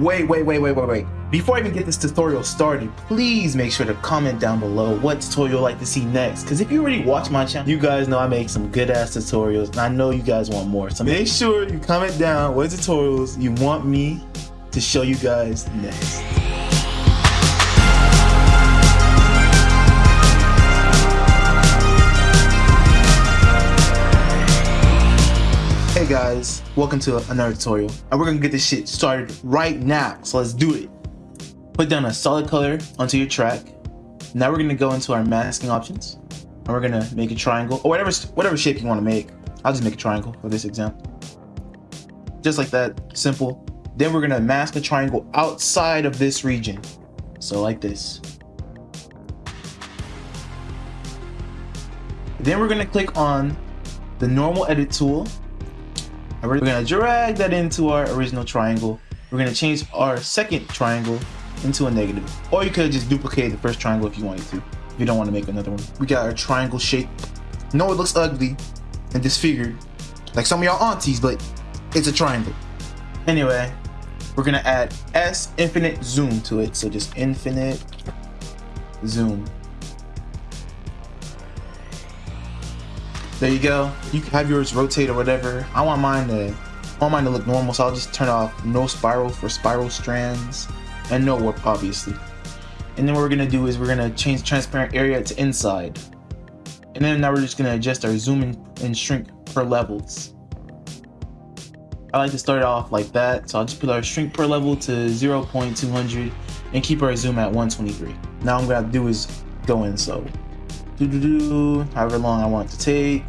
wait, wait, wait, wait, wait, wait. Before I even get this tutorial started, please make sure to comment down below what tutorial you'd like to see next. Because if you already watch my channel, you guys know I make some good ass tutorials and I know you guys want more. So make sure you comment down what tutorials you want me to show you guys next. Guys, welcome to another tutorial and we're gonna get this shit started right now, so let's do it. Put down a solid color onto your track. Now we're gonna go into our masking options and we're gonna make a triangle or whatever, whatever shape you wanna make. I'll just make a triangle for this example. Just like that, simple. Then we're gonna mask a triangle outside of this region. So like this. Then we're gonna click on the normal edit tool and we're gonna drag that into our original triangle. We're gonna change our second triangle into a negative. Or you could just duplicate the first triangle if you wanted to. If you don't want to make another one. We got our triangle shape. No, it looks ugly and disfigured. Like some of y'all aunties, but it's a triangle. Anyway, we're gonna add S infinite zoom to it. So just infinite zoom. There you go. You can have yours rotate or whatever. I want mine to I want mine to look normal, so I'll just turn off no spiral for spiral strands and no warp obviously. And then what we're gonna do is we're gonna change transparent area to inside. And then now we're just gonna adjust our zoom and, shrink per levels. I like to start off like that, so I'll just put our shrink per level to 0.200 and keep our zoom at 123. Now I'm gonna do is go in so do do do however long I want it to take.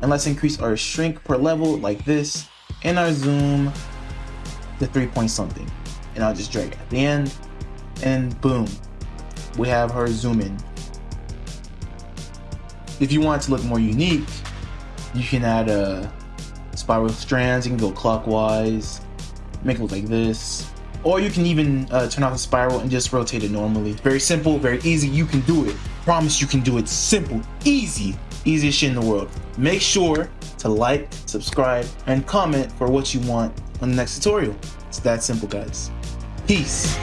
And let's increase our shrink per level like this and our zoom to 3 point something. And I'll just drag it at the end and boom we have her zoom in. If you want it to look more unique you can add a uh, spiral strands you can go clockwise make it look like this. Or you can even uh, turn off the spiral and just rotate it normally. Very simple very easy you can do it promise you can do it simple easy easiest shit in the world. Make sure to like subscribe and comment for what you want on the next tutorial. It's that simple guys. Peace.